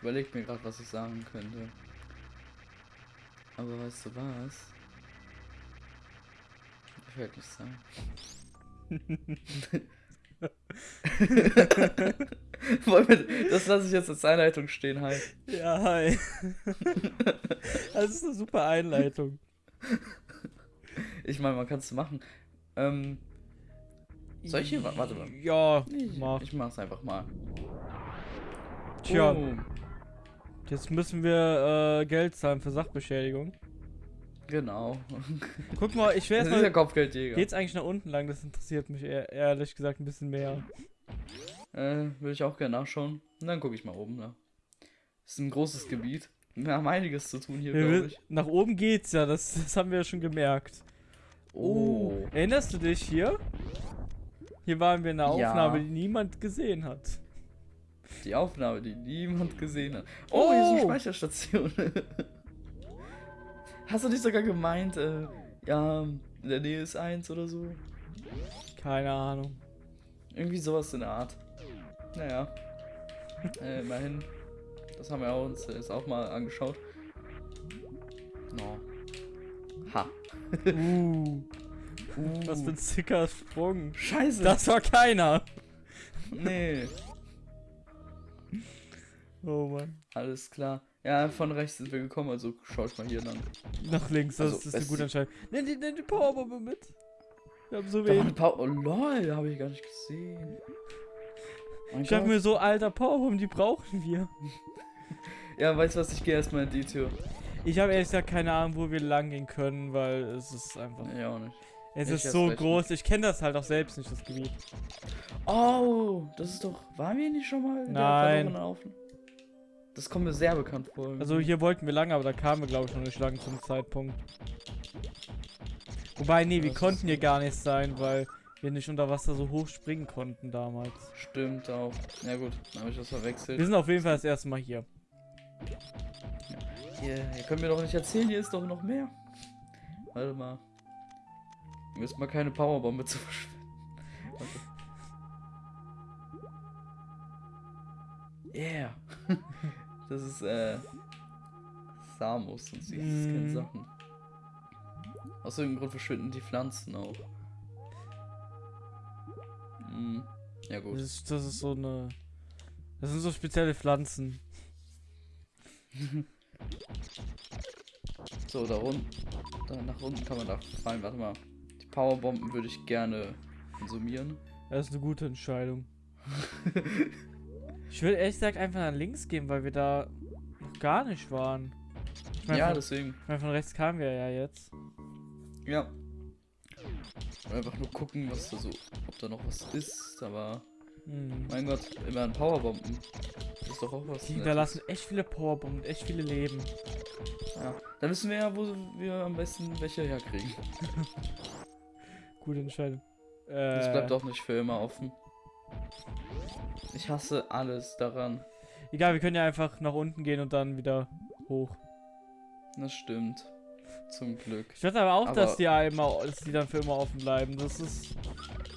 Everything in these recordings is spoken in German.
Ich überlege mir gerade, was ich sagen könnte. Aber weißt du was? Ich werde nicht sagen. Das lasse ich jetzt als Einleitung stehen, hi. Ja, hi. das ist eine super Einleitung. Ich meine, man kann es machen. Ähm, soll ich hier? Warte mal. Ja, Ich, mach. ich mach's einfach mal. Tja, Oh, jetzt müssen wir äh, Geld zahlen für Sachbeschädigung. genau. Guck mal, ich will Das jetzt ist der mal. Kopfgeldjäger. Geht's eigentlich nach unten lang? Das interessiert mich eher, ehrlich gesagt ein bisschen mehr. Äh, würde ich auch gerne nachschauen. Und dann gucke ich mal oben nach. Das ist ein großes Gebiet. Wir haben einiges zu tun hier, glaube ich. nach oben geht's ja, das, das haben wir ja schon gemerkt. Oh, erinnerst du dich hier? Hier waren wir in einer Ja. Aufnahme, die niemand gesehen hat. Die Aufnahme, die niemand gesehen hat. Oh, hier ist eine Oh. Speicherstation. Hast du nicht sogar gemeint, äh, ja, in der Nähe ist eins oder so? Keine Ahnung. Irgendwie sowas in der Art. Naja. äh, immerhin. Das haben wir uns jetzt auch mal angeschaut. No. Ha. Uh, Uh, was für ein sicker Sprung. Scheiße. Das war keiner. Nee. Oh Mann. Alles klar. Ja, von rechts sind wir gekommen, also schau ich mal hier lang. Nach links, das Also, ist eine gute Entscheidung. Nimm die, nimm die Powerbombe mit. Wir haben so wenig. Oh lol, habe ich gar nicht gesehen. Mein Ich dachte mir so, alter Powerbomb, die brauchen wir. Ja, weißt du was, ich gehe erstmal in die Tür. Ich habe ehrlich gesagt keine Ahnung, wo wir lang gehen können, weil es ist einfach. Ja, auch nicht. Es ich ist so groß. Ich kenne das halt auch selbst nicht, das Gebiet. Oh, das ist doch. Waren wir nicht schon mal in der Nein. Das kommt mir sehr bekannt vor. Also hier wollten wir lang, aber da kamen wir glaube ich noch nicht lang zum Zeitpunkt. Wobei, nee, wir Das konnten hier gar nicht sein, weil wir nicht unter Wasser so hoch springen konnten damals. Stimmt auch. Ja, gut, dann habe ich das verwechselt. Wir sind auf jeden Fall das erste Mal hier. Hier, ihr könnt mir doch nicht erzählen, hier ist doch noch mehr. Warte mal. Mir ist mal keine Powerbombe zu verschwenden. Okay. Yeah. das ist, äh. Samus und sie ist keine Mm. Sachen. Aus irgendeinem Grund verschwinden die Pflanzen auch. Hm. Ja, Das gut. ist, das ist so eine. Das sind so spezielle Pflanzen. So, da unten. Da nach unten kann man da fallen. Warte mal. Die Powerbomben würde ich gerne konsumieren. Das ist eine gute Entscheidung. ich würde ehrlich gesagt einfach nach links gehen, weil wir da noch gar nicht waren. Ich meine, ja, von, deswegen. ich mein, von rechts kamen wir ja jetzt. Ja. Einfach nur gucken, was da so, ob da noch was ist, aber Hm. mein Gott, immer ein Powerbomben. Das ist doch auch was. Die Nettes. hinterlassen echt viele Powerbomben, echt viele Leben. Ja. Dann wissen wir ja, wo wir am besten welche herkriegen. Gute Entscheidung. Das Äh, bleibt auch nicht für immer offen. Ich hasse alles daran. Egal, wir können ja einfach nach unten gehen und dann wieder hoch. Das stimmt. Zum Glück. Ich weiß aber auch, Aber- dass die ja immer, dass die dann für immer offen bleiben. Das ist.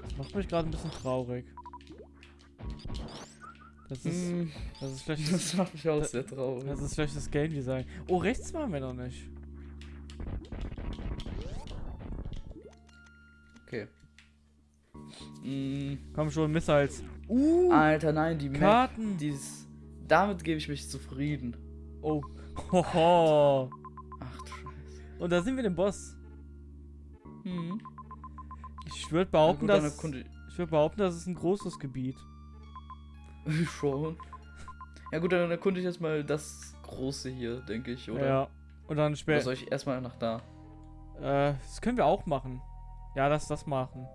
Das macht mich gerade ein bisschen traurig. Das ist. Mm, Das ist schlechtes. Das macht mich auch sehr traurig. Das ist schlechtes Game Design. Oh, rechts waren wir noch nicht. Okay. Mm, Komm schon, Missiles. Uh, Alter, nein, die Karten. dies, damit gebe ich mich zufrieden. Oh. Hoho. Ach du Scheiße. Und da sind wir den Boss. Hm. Ich würde behaupten, gut, dass. Ich würde behaupten, das ist ein großes Gebiet. schon. Ja gut, dann erkunde ich jetzt mal das große hier, denke ich, oder? Ja. Und dann Oder später. soll ich erstmal nach da? Äh, das können wir auch machen. Ja, lass das machen.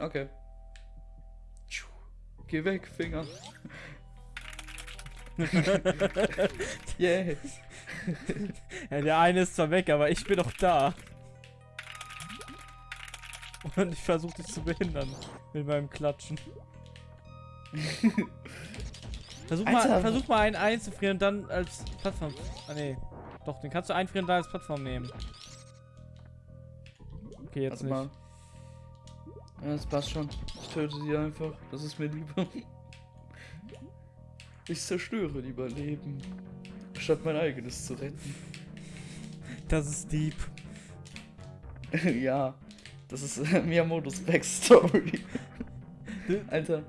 Okay. Geh weg, Finger. yes. Ja, der eine ist zwar weg, aber ich bin doch da. Und ich versuche dich zu behindern mit meinem Klatschen. versuch, mal, Alter. versuch mal einen einzufrieren und dann als Plattform. Ah, nee. Doch, den kannst du einfrieren und dann als Plattform nehmen. Okay, jetzt Warte nicht. mal. Ja, das passt schon. Ich töte sie einfach. Das ist mir lieber. Ich zerstöre lieber Leben, statt mein eigenes zu retten. Das ist deep. ja, das ist äh, Miyamotos Backstory. Alter.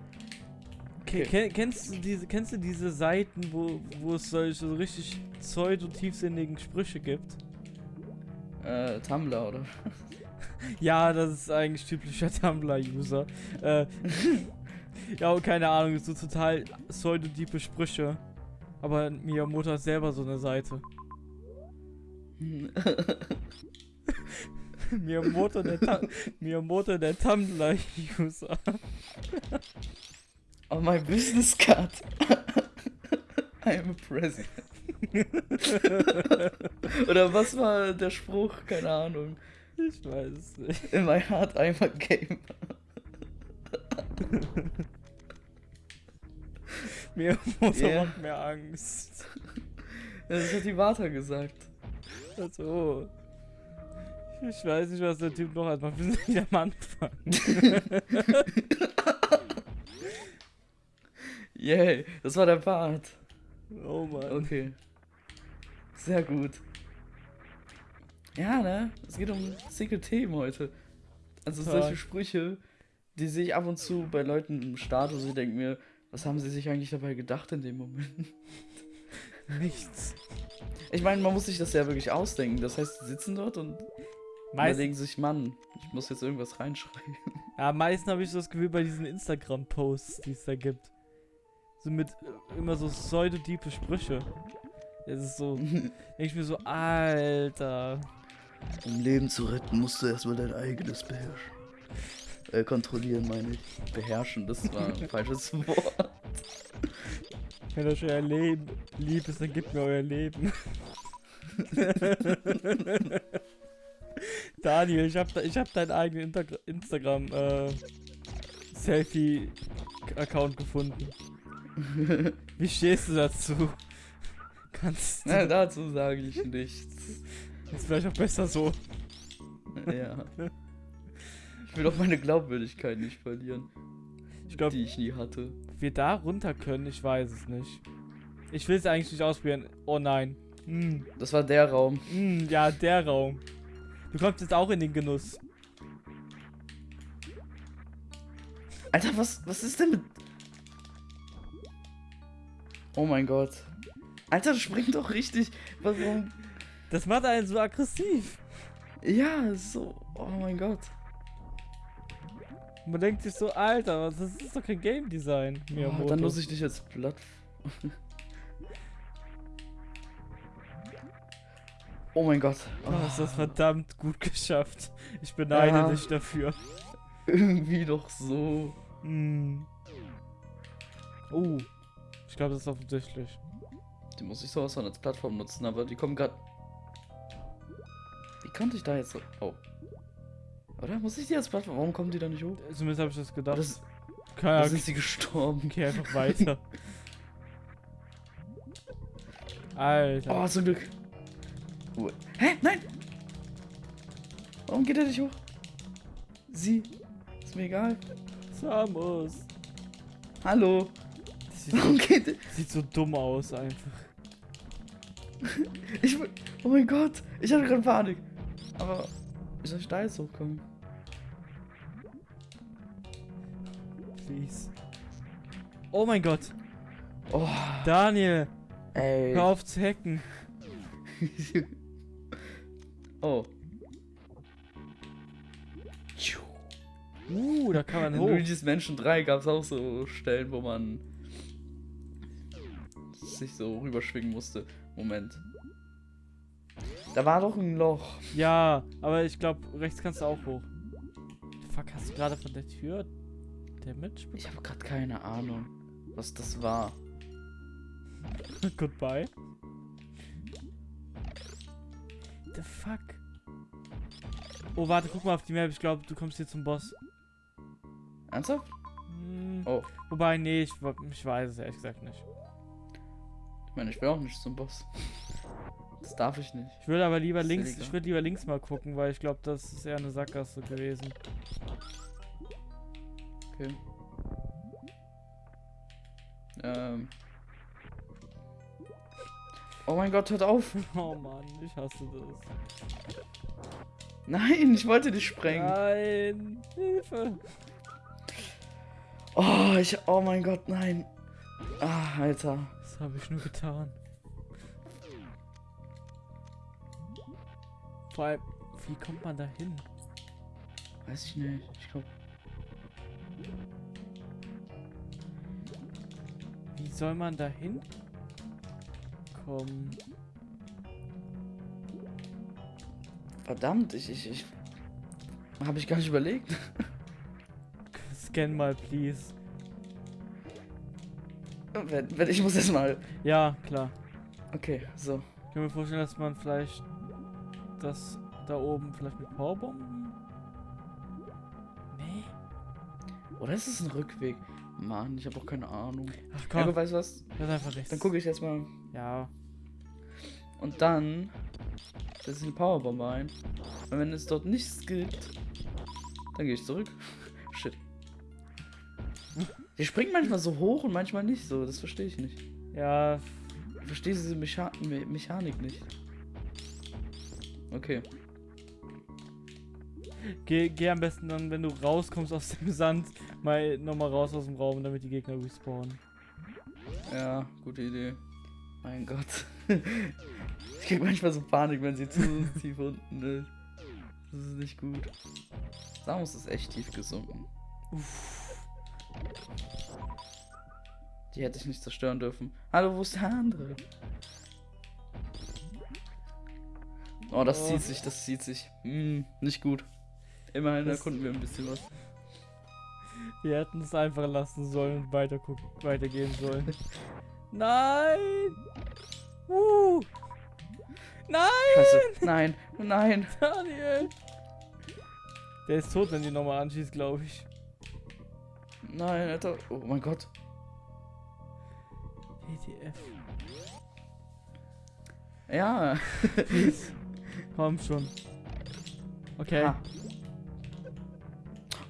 Okay. Ken kennst, du diese, kennst du diese Seiten, wo, wo es solche so richtig pseudo-tiefsinnigen Sprüche gibt? Äh, Tumblr, oder? Ja, das ist eigentlich typischer Tumblr-User. Äh, ja, keine Ahnung, so total pseudo-diepe Sprüche. Aber Miyamoto hat selber so eine Seite. Miyamoto der, Miyamoto der Tumblr-User. oh, my business card. I am a president. Oder was war der Spruch? Keine Ahnung. Ich weiß es nicht. In my heart I'm a gamer. Miyamoto yeah. macht mir Angst. Das hat die Wata gesagt. Also. Ich weiß nicht, was der Typ noch hat. Wir sind nicht am Anfang. Yay, das war der Part. Oh Mann. Okay. Sehr gut. Ja, ne? Es geht um Secret Themen heute. Also Toll. solche Sprüche, die sehe ich ab und zu bei Leuten im Status. Ich denke mir, was haben sie sich eigentlich dabei gedacht in dem Moment? Nichts. Ich meine, man muss sich das ja wirklich ausdenken. Das heißt, sie sitzen dort und Meist überlegen sich, Mann, ich muss jetzt irgendwas reinschreiben. Ja, meistens habe ich so das Gefühl bei diesen Instagram-Posts, die es da gibt. So mit äh, immer so pseudo-diepe Sprüche. Es ist so, denke ich mir so, Alter. Um Leben zu retten, musst du erstmal dein eigenes beherrschen. Äh, kontrollieren meine ich. Beherrschen, das war ein falsches Wort. Wenn euch euer Leben lieb ist, dann gebt mir euer Leben. Daniel, ich hab, ich hab deinen eigenen Instagram äh, Selfie-Account gefunden. Wie stehst du dazu? Kannst du. Na, dazu sage ich nichts. Ist vielleicht auch besser so. Ja. Ich will auch meine Glaubwürdigkeit nicht verlieren. Ich glaube, die ich nie hatte. Wir da runter können, ich weiß es nicht. Ich will es eigentlich nicht ausprobieren. Oh nein. Hm. Das war der Raum. Hm, ja, der Raum. Du kommst jetzt auch in den Genuss. Alter, was, was ist denn mit... Oh mein Gott. Alter, springt doch richtig. Warum? Das macht einen so aggressiv. Ja, so. Oh mein Gott. Man denkt sich so, Alter, das ist doch kein Game Design. Oh, dann muss ich dich jetzt platt. oh mein Gott. Oh. Du hast das verdammt gut geschafft. Ich beneide ja. dich dafür. Irgendwie doch so. Mm. Oh. Ich glaube, das ist offensichtlich. Die muss ich sowas von als Plattform nutzen, aber die kommen gerade. Konnte ich da jetzt so. Oh. Oder? Muss ich die als Plattform? Warum kommen die da nicht hoch? Zumindest habe ich das gedacht. Das, Keine sind sie gestorben. Geh einfach weiter. Alter. Oh, zum Glück. Hä? Nein! Warum geht er nicht hoch? Sie. Ist mir egal. Samus. Hallo. Sieht Warum so, geht Sieht so dumm aus einfach. ich. Oh mein Gott. Ich hatte gerade Panik. Aber. Wie soll ich da jetzt hochkommen? Please. Oh mein Gott. Oh. Daniel. Ey. Hör auf zu hacken. oh. Uh, da kann man In hoch. Luigi's Mansion 3 gab es auch so Stellen, wo man sich so rüberschwingen musste. Moment. Da war doch ein Loch. Ja, aber ich glaube, rechts kannst du auch hoch. Fuck, hast du gerade von der Tür Damage? Ich habe gerade keine Ahnung, was das war. Goodbye. The fuck? Oh, warte, guck mal auf die Map. Ich glaube, du kommst hier zum Boss. Ernsthaft? Hm, oh. Wobei, nee, ich, ich weiß es ehrlich gesagt nicht. Ich meine, ich will auch nicht zum Boss. Das darf ich nicht. Ich würde aber lieber links, ich würde lieber links mal gucken, weil ich glaube, das ist eher eine Sackgasse gewesen. Okay. Ähm. Oh mein Gott, hört auf. Oh Mann, ich hasse das. Nein, ich wollte dich sprengen. Nein, Hilfe. Oh, ich. Oh mein Gott, nein. Ah, Alter. Was habe ich nur getan? Vor allem, wie kommt man da hin? Weiß ich nicht. Ich glaube. Wie soll man da hin? Kommen. Verdammt, ich. ich, ich Habe ich gar nicht überlegt. Scan mal, please. Ich muss jetzt mal. Ja, klar. Okay, so. Ich kann mir vorstellen, dass man vielleicht das da oben vielleicht mit Powerbomben. Nee. Oder ist es ein Rückweg? Mann, ich habe auch keine Ahnung. Ach Ja, komm, aber weißt du was? das ist einfach rechts. Dann gucke ich jetzt mal. Ja. Und dann setze ich eine Powerbombe ein. Und wenn es dort nichts gibt, dann gehe ich zurück. Shit. Die springt manchmal so hoch und manchmal nicht so. Das verstehe ich nicht. Ja, Ich verstehe diese Mecha Me Mechanik nicht. Okay. geh, geh am besten dann, wenn du rauskommst aus dem Sand, mal nochmal raus aus dem Raum, damit die Gegner respawnen. Ja, gute Idee. Mein Gott. Ich krieg manchmal so Panik, wenn sie zu tief unten ist. Das ist nicht gut. Samus ist echt tief gesunken. Die hätte ich nicht zerstören dürfen. Hallo, wo ist der andere? Oh, das Oh. zieht sich, das zieht sich. Hm, nicht gut. Immerhin Das- erkunden wir ein bisschen was. Wir hätten es einfach lassen sollen und weiter gucken, weitergehen sollen. Nein! Uh! Nein, Scheiße. Nein, nein. Daniel! Der ist tot, wenn die nochmal anschießt, glaube ich. Nein, Alter. Oh mein Gott. ETF. Ja. Komm schon. Okay, Ha.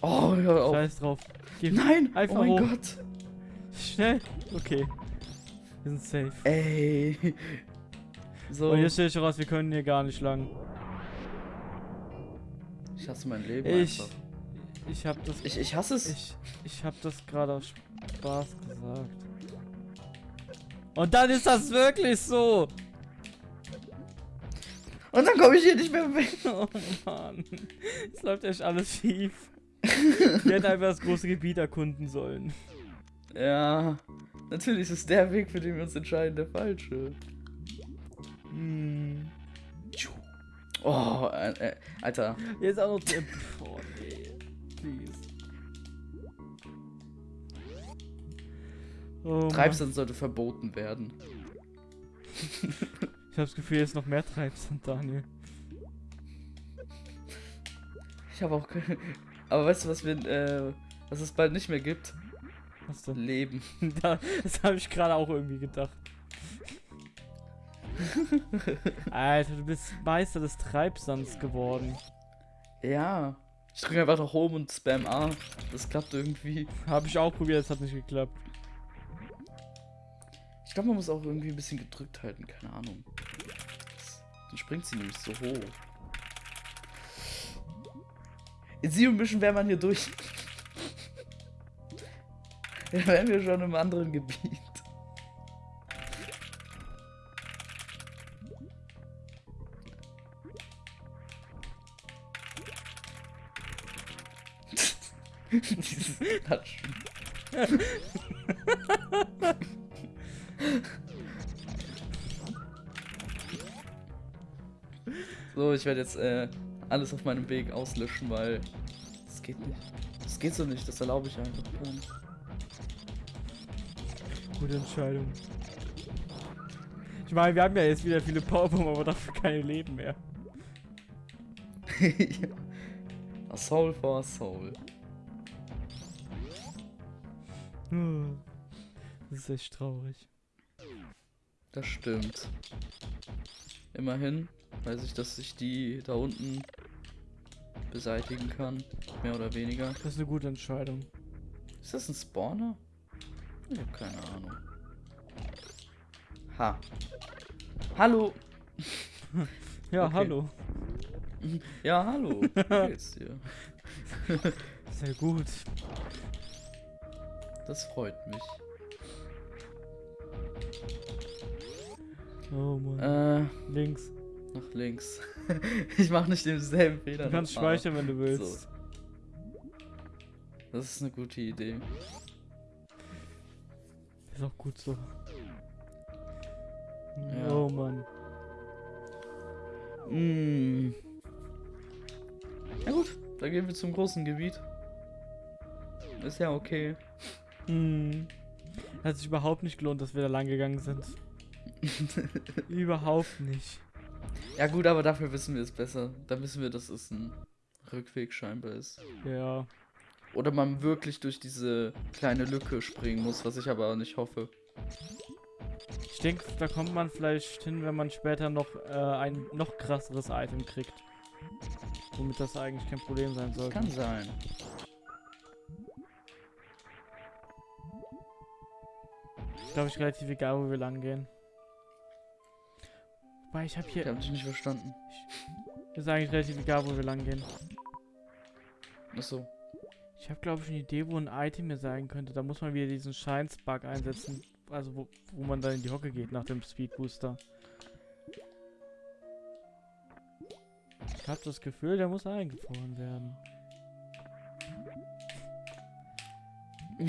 Oh, hör auf. scheiß drauf. Geh Nein! Einfach oh mein hoch. Gott! schnell. Okay. Wir sind safe. Ey. So. Und jetzt stelle ich raus, wir können hier gar nicht lang. Ich hasse mein Leben Ich. einfach. Ich hab das. Ich, ich hasse es. Ich, ich hab das gerade aus Spaß gesagt. Und dann ist das wirklich so. Und dann komme ich hier nicht mehr weg. Oh Mann. Es läuft echt alles schief. Wir hätten einfach das große Gebiet erkunden sollen. Ja. Natürlich ist der Weg, für den wir uns entscheiden, der falsche. Hm. Oh, äh, äh, Alter. Jetzt auch noch. der- Oh nee. Please. Oh. Treibsand sollte verboten werden. Ich habe das Gefühl, jetzt noch mehr Treibsand, Daniel. Ich habe auch keine. Aber weißt du, was wir, äh, was es bald nicht mehr gibt? Was denn? Leben. Da, das habe ich gerade auch irgendwie gedacht. Alter, du bist Meister des Treibsands geworden. Ja. Ich drücke einfach nach Home und Spam A. Das klappt irgendwie. Habe ich auch probiert, es hat nicht geklappt. Ich glaube, man muss auch irgendwie ein bisschen gedrückt halten, keine Ahnung. Dann springt sie nämlich so hoch. In Zero Mission wäre man hier durch. Dann wären wir schon im anderen Gebiet. Dieses Natschen. So, ich werde jetzt äh, alles auf meinem Weg auslöschen, weil das geht nicht. Das geht so nicht, das erlaube ich einfach gar nicht. Gute Entscheidung. Ich meine, wir haben ja jetzt wieder viele Powerbomben, aber dafür keine Leben mehr. ja. A soul for a soul. Hm. Das ist echt traurig. Das stimmt. Immerhin weiß ich, dass ich die da unten beseitigen kann. Mehr oder weniger. Das ist eine gute Entscheidung. Ist das ein Spawner? Ich habe keine Ahnung. Ha. Hallo. Ja, Okay. hallo. Ja, hallo. Wie geht's dir? Sehr gut. Das freut mich. Oh Mann. Äh, Links. nach links. ich mache nicht denselben Fehler. Du kannst speichern, wenn du willst. Das ist eine gute Idee. Ist auch gut so. Ja. Oh Mann. Mm. Na gut, dann gehen wir zum großen Gebiet. Ist ja okay. Hm. Hat sich überhaupt nicht gelohnt, dass wir da lang gegangen sind. Überhaupt nicht. ja gut, aber dafür wissen wir es besser. Da wissen wir, dass es ein Rückweg scheinbar ist. Ja. Oder man wirklich durch diese kleine Lücke springen muss, was ich aber nicht hoffe. Ich denke, da kommt man vielleicht hin, wenn man später noch äh, ein noch krasseres Item kriegt. Womit das eigentlich kein Problem sein sollte. Kann sein. Ist glaube ich relativ egal, wo wir lang gehen. Wobei ich habe Ich hier. habe dich nicht verstanden. Ist eigentlich relativ egal, wo wir lang gehen. Achso. Ich habe glaube ich eine Idee, wo ein Item hier sein könnte. Da muss man wieder diesen Shines-Bug einsetzen. Also wo, wo man dann in die Hocke geht nach dem Speed Booster. Ich habe das Gefühl, der muss eingefroren werden.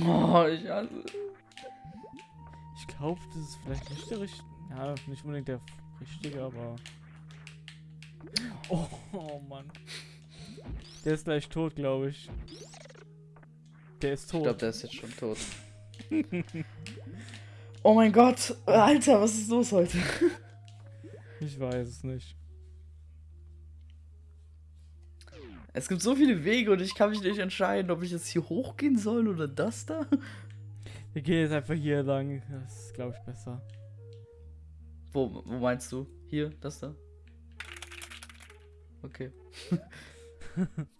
Oh, ich hasse. Ich glaube, das ist vielleicht nicht der richtige. Ja, nicht unbedingt der richtige, aber. Oh, oh Mann. Der ist gleich tot, glaube ich. Der ist Ich tot. glaube, der ist jetzt schon tot. oh mein Gott. Alter, was ist los heute? ich weiß es nicht. Es gibt so viele Wege und ich kann mich nicht entscheiden, ob ich jetzt hier hochgehen soll oder das da. Wir gehen jetzt einfach hier lang. Das ist, glaube ich, besser. Wo, wo meinst du? Hier, das da? Okay.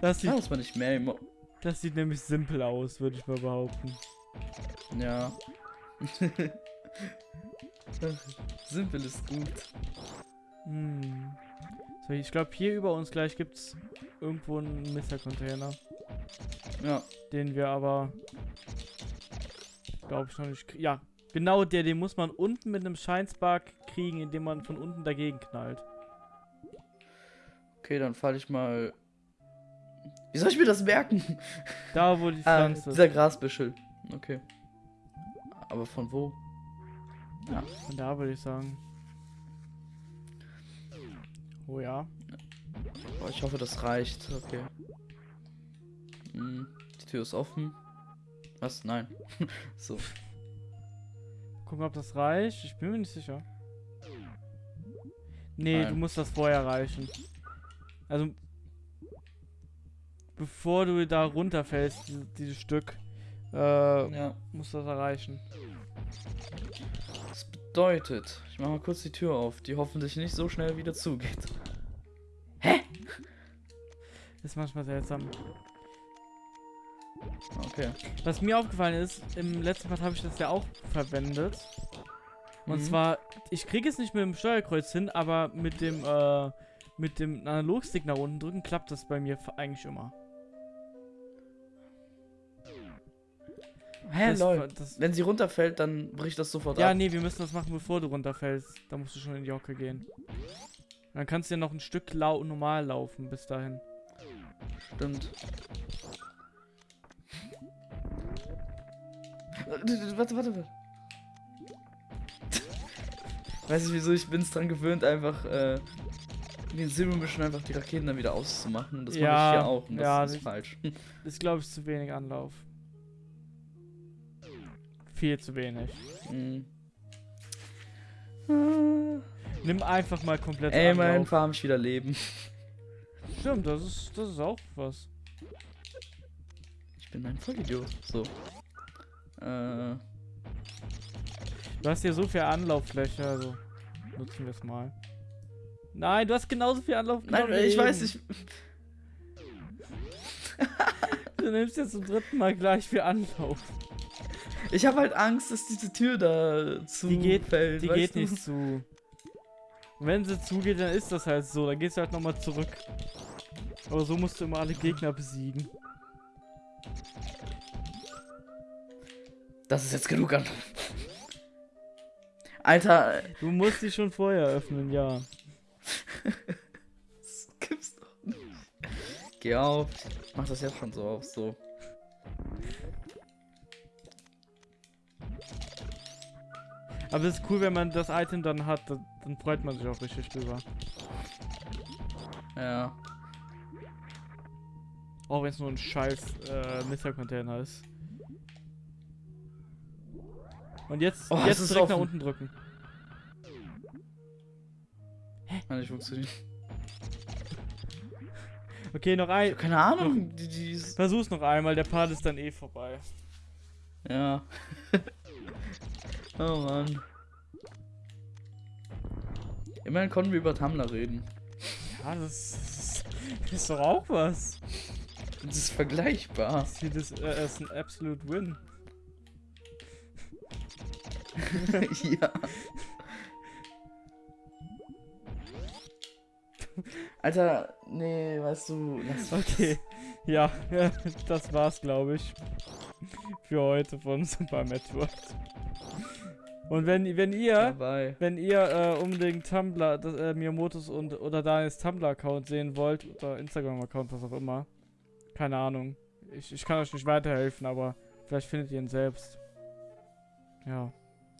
Das sieht, das war nicht mehr. Das sieht nämlich simpel aus, würde ich mal behaupten. ja. Simpel ist gut. Hm. So, ich glaube, hier über uns gleich gibt es irgendwo einen Mister-Container. Ja. Den wir aber, ich, noch nicht. Ja, genau der, den muss man unten mit einem Scheinspark kriegen, indem man von unten dagegen knallt. Okay, dann falle ich mal. Wie soll ich mir das merken? Da, wo die Ah, Pflanze dieser Grasbüschel. Okay. Aber von wo? Ja. Von da würde ich sagen. Oh ja. Boah, ich hoffe, das reicht. Okay. Hm, die Tür ist offen. Was? Nein. so. Gucken, ob das reicht. Ich bin mir nicht sicher. Nee, Nein. du musst das vorher erreichen. Also, bevor du da runterfällst, diese, dieses Stück, äh, Ja. musst du das erreichen. Das bedeutet, ich mache mal kurz die Tür auf, die hoffentlich nicht so schnell wieder zugeht. Ist manchmal seltsam. Okay. Was mir aufgefallen ist, im letzten Part habe ich das ja auch verwendet. Und Mhm. zwar, ich kriege es nicht mit dem Steuerkreuz hin, aber mit dem, äh, mit dem Analogstick nach unten drücken klappt das bei mir eigentlich immer. Hä, das, lol. Das, Wenn sie runterfällt, dann bricht das sofort ja, ab. nee, wir müssen das machen, bevor du runterfällst. Da musst du schon in die Hocke gehen. Dann kannst du ja noch ein Stück lau normal laufen bis dahin. Stimmt. Warte, warte, warte. Weiß nicht wieso, ich bin es dran gewöhnt, einfach äh, in den Mission einfach die Raketen dann wieder auszumachen. Und das mache Ja, ich hier auch. Und das ja, ist das- falsch. Ist, glaube ich, zu wenig Anlauf. Viel zu wenig. Mhm. Nimm einfach mal komplett Ey, mein Anlauf. farm ich wieder Leben. Stimmt, das ist, das ist auch was. Ich bin ein Vollidiot. So. Äh, Du hast hier so viel Anlauffläche, also nutzen wir es mal. Nein, du hast genauso viel Anlauf. nein, ich weiß nicht. Du nimmst jetzt zum dritten Mal gleich viel Anlauf. Ich habe halt Angst, dass diese Tür da zu Die geht- fällt. Die geht du? nicht zu. Wenn sie zugeht, dann ist das halt so. Dann gehst du halt nochmal zurück. Aber so musst du immer alle Gegner besiegen. Das ist jetzt genug an. Alter, Du musst die schon vorher öffnen, ja. das gibt's doch nicht. Geh auf. Ich mach das jetzt schon so auf, so. Aber es ist cool, wenn man das Item dann hat, dann, freut man sich auch richtig drüber. Ja. Auch wenn es nur ein scheiß äh, Mr-Container ist. Und jetzt, Oh, jetzt ist direkt nach unten drücken. Nein, nicht funktioniert. Okay, noch ein. Keine Ahnung. Die, die ist, Versuch's noch einmal, der Part ist dann eh vorbei. ja. oh Mann. Immerhin konnten wir über Tumblr reden. Ja, das ist, das ist doch auch was. Das ist vergleichbar. Ich sehe das äh, als ein Absolute Win. Ja. Alter, nee, weißt du, lass Okay, ja, ja, das war's, glaube ich. Für heute von Super Metroid. Und wenn, wenn ihr, dabei. wenn ihr äh, unbedingt Tumblr, das, äh, Miyamotos und oder Daniels Tumblr-Account sehen wollt, oder Instagram-Account, was auch immer, keine Ahnung. Ich, ich kann euch nicht weiterhelfen, aber vielleicht findet ihr ihn selbst. Ja,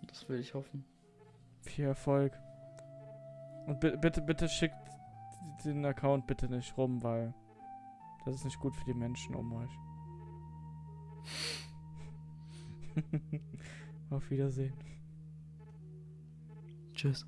Das will ich hoffen. viel Erfolg. Und bi bitte, bitte schickt den Account bitte nicht rum, weil das ist nicht gut für die Menschen um euch. Auf Wiedersehen. Tschüss.